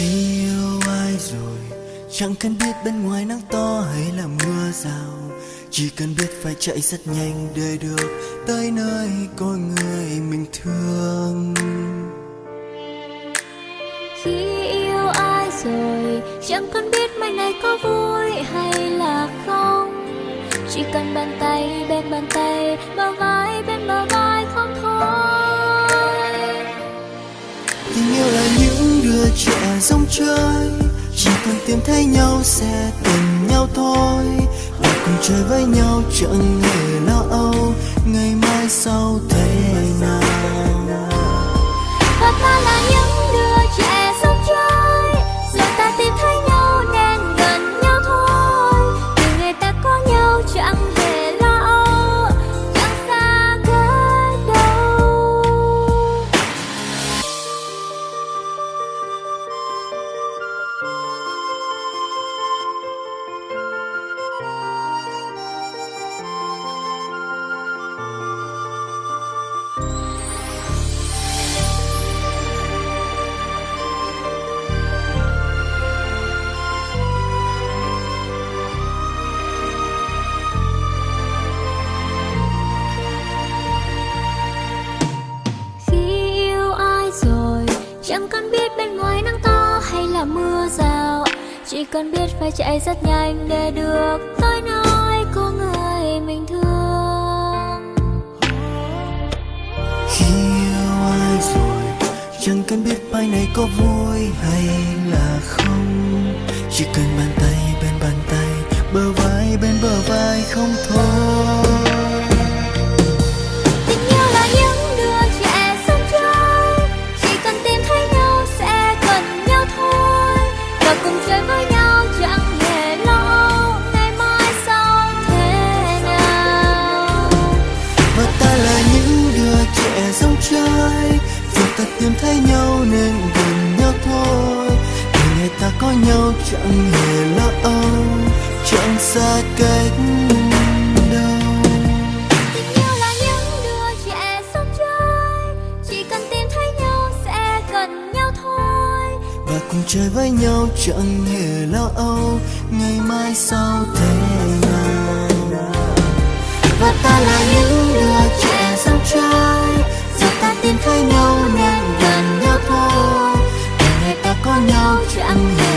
khi yêu ai rồi? Chẳng cần biết bên ngoài nắng to hay là mưa rào. Chỉ cần biết phải chạy rất nhanh để được tới nơi có người mình thương. Khi yêu ai rồi chẳng cần biết mai này có vui hay là không. Chỉ cần bàn tay bên bàn tay bờ vai bên bờ vai không thôi. Tình yêu là những trẻ giống chơi. Chỉ cần tìm thấy nhau sẽ tìm nhau thôi. Và cùng chơi với nhau chẳng hề lo âu. Ngày mai sau chẳng cần biết bên ngoài nắng to hay là mưa rào. Chỉ cần biết phải chạy rất nhanh để được tới nơi có người mình thương. Khi yêu ai rồi? Chẳng cần biết bài này có vui hay là không. Chỉ cần bàn tay bên bàn tay, bờ vai bên bờ vai không thôi. Chơi dù ta tìm thấy nhau nên gần nhau thôi. Từ ngày ta có nhau chẳng hề lo âu chẳng xa cách đâu. Tình yêu là những đứa trẻ sống chơi chỉ cần tìm thấy nhau sẽ gần nhau thôi. Và cùng chơi với nhau chẳng hề lo âu ngày mai sau thế nào. Và ta là những đứa trẻ sống chơi 让我